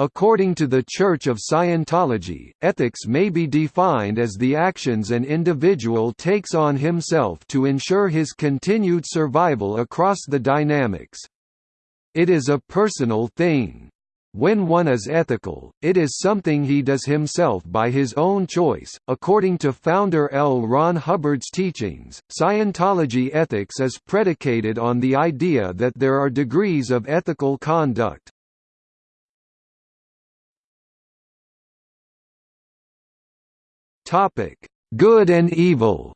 According to the Church of Scientology, ethics may be defined as the actions an individual takes on himself to ensure his continued survival across the dynamics. It is a personal thing. When one is ethical, it is something he does himself by his own choice. According to founder L. Ron Hubbard's teachings, Scientology ethics is predicated on the idea that there are degrees of ethical conduct. Topic: Good and evil.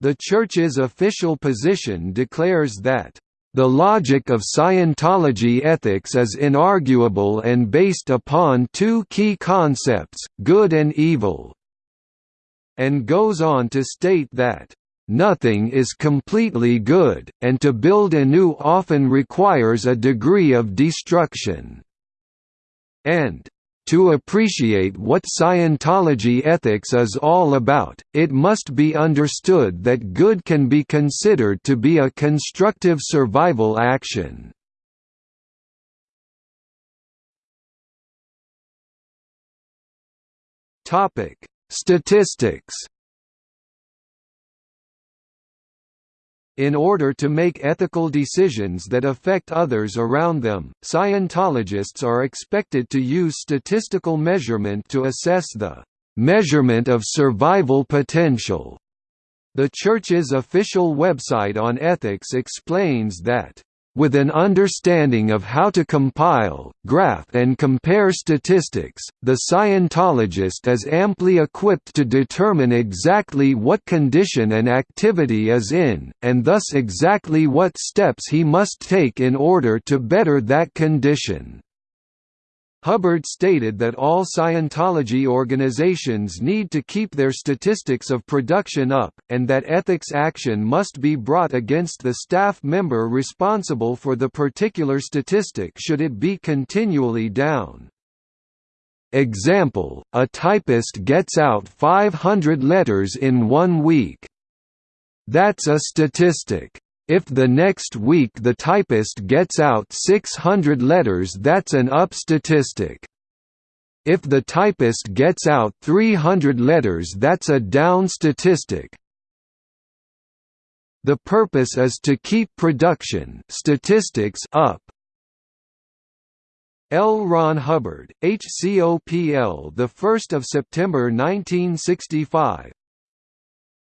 The Church's official position declares that the logic of Scientology ethics is inarguable and based upon two key concepts, good and evil, and goes on to state that, "...nothing is completely good, and to build anew often requires a degree of destruction." and to appreciate what Scientology ethics is all about, it must be understood that good can be considered to be a constructive survival action. Statistics In order to make ethical decisions that affect others around them, Scientologists are expected to use statistical measurement to assess the measurement of survival potential. The Church's official website on ethics explains that with an understanding of how to compile, graph and compare statistics, the Scientologist is amply equipped to determine exactly what condition an activity is in, and thus exactly what steps he must take in order to better that condition. Hubbard stated that all Scientology organizations need to keep their statistics of production up, and that ethics action must be brought against the staff member responsible for the particular statistic should it be continually down. Example, a typist gets out 500 letters in one week. That's a statistic. If the next week the typist gets out 600 letters that's an up statistic. If the typist gets out 300 letters that's a down statistic. The purpose is to keep production statistics up. L. Ron Hubbard, HCOPL, the 1st of September 1965.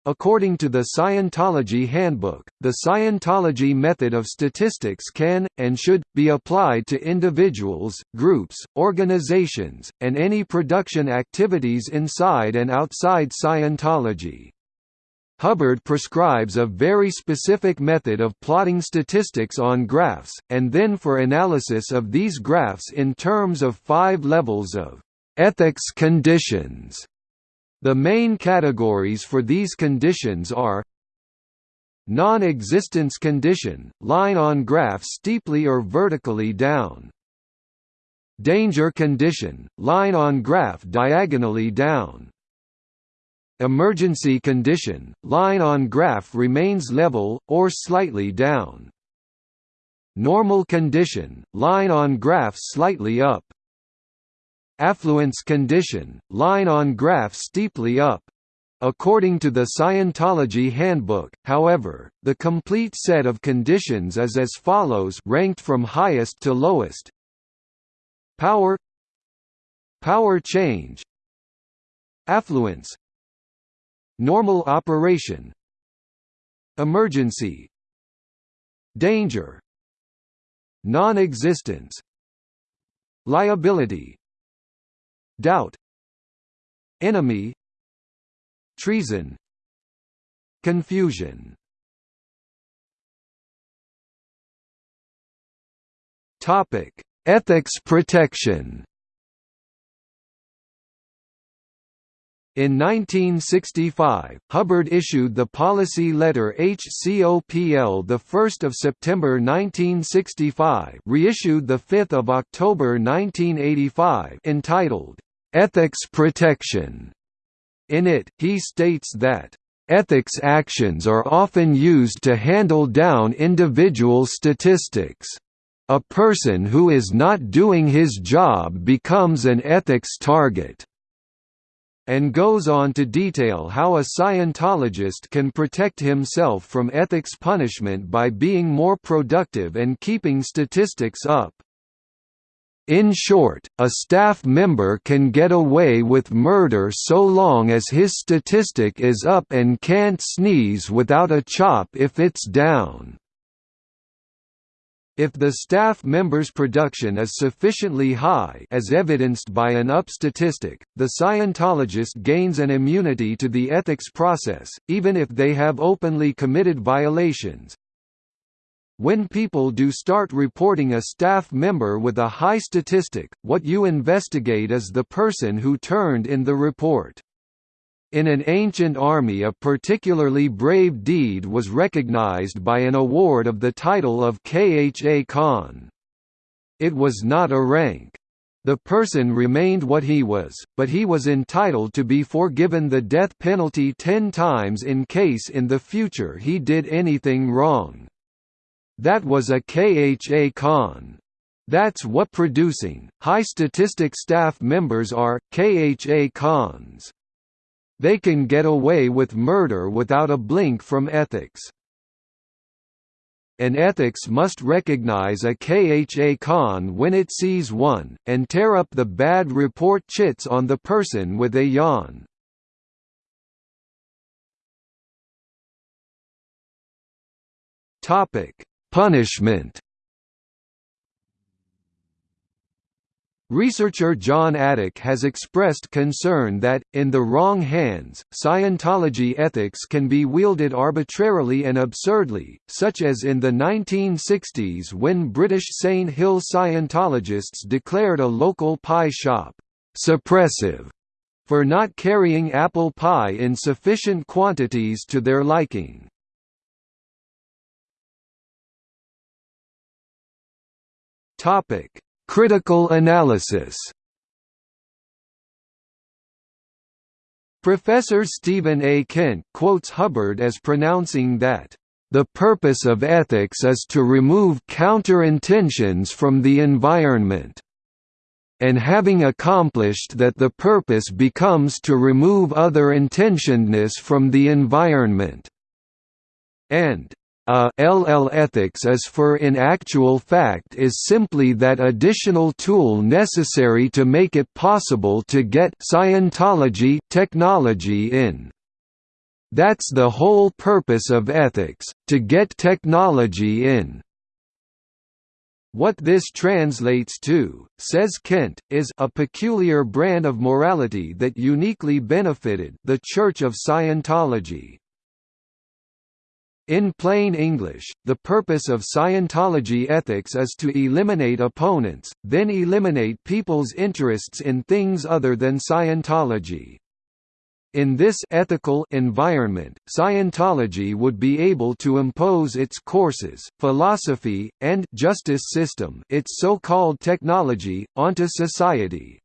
According to the Scientology Handbook, the Scientology method of statistics can, and should, be applied to individuals, groups, organizations, and any production activities inside and outside Scientology. Hubbard prescribes a very specific method of plotting statistics on graphs, and then for analysis of these graphs in terms of five levels of ethics conditions the main categories for these conditions are Non-existence condition, line on graph steeply or vertically down. Danger condition, line on graph diagonally down. Emergency condition, line on graph remains level, or slightly down. Normal condition, line on graph slightly up. Affluence condition, line on graph steeply up. According to the Scientology Handbook, however, the complete set of conditions is as follows ranked from highest to lowest. Power Power change Affluence Normal operation Emergency Danger Non-existence Liability doubt enemy treason confusion. Topic ethics protection. In 1965, Hubbard issued the policy letter HCOPL 1 September 1965 reissued 5 October 1985 entitled, "'Ethics Protection". In it, he states that, "'Ethics actions are often used to handle down individual statistics' A person who is not doing his job becomes an ethics target and goes on to detail how a Scientologist can protect himself from ethics punishment by being more productive and keeping statistics up. In short, a staff member can get away with murder so long as his statistic is up and can't sneeze without a chop if it's down. If the staff member's production is sufficiently high as evidenced by an UP statistic, the Scientologist gains an immunity to the ethics process, even if they have openly committed violations. When people do start reporting a staff member with a high statistic, what you investigate is the person who turned in the report. In an ancient army a particularly brave deed was recognized by an award of the title of Kha Khan. It was not a rank. The person remained what he was, but he was entitled to be forgiven the death penalty ten times in case in the future he did anything wrong. That was a Kha Khan. That's what producing, high statistic staff members are, Kha Khans. They can get away with murder without a blink from ethics. An ethics must recognize a Kha Khan when it sees one, and tear up the bad report chits on the person with a yawn. Punishment Researcher John Atack has expressed concern that, in the wrong hands, Scientology ethics can be wielded arbitrarily and absurdly, such as in the 1960s when British Saint Hill Scientologists declared a local pie shop, "...suppressive", for not carrying apple pie in sufficient quantities to their liking. Topic Critical analysis Professor Stephen A. Kent quotes Hubbard as pronouncing that, "...the purpose of ethics is to remove counter-intentions from the environment." And having accomplished that the purpose becomes to remove other intentionedness from the environment. And a LL ethics is for in actual fact is simply that additional tool necessary to make it possible to get Scientology technology in. That's the whole purpose of ethics, to get technology in. What this translates to, says Kent, is a peculiar brand of morality that uniquely benefited the Church of Scientology. In plain English, the purpose of Scientology ethics is to eliminate opponents, then eliminate people's interests in things other than Scientology. In this ethical environment, Scientology would be able to impose its courses, philosophy, and justice system its so-called technology, onto society.